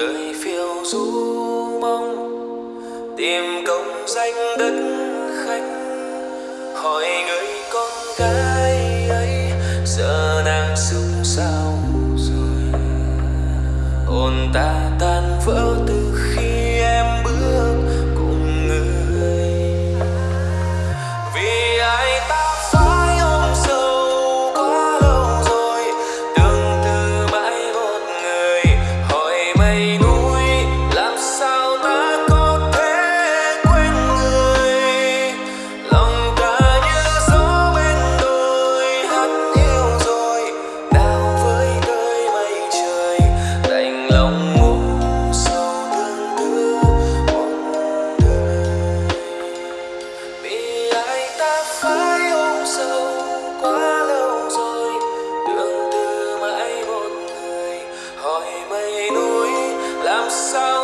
đời phiêu du mong tìm công danh đất khách hỏi người con gái ấy, giờ nàng sung sao rồi? Hồn ta tan vỡ từ I'm sorry.